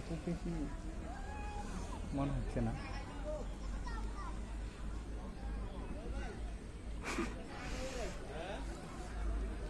খুব বেশি মনে হচ্ছে না।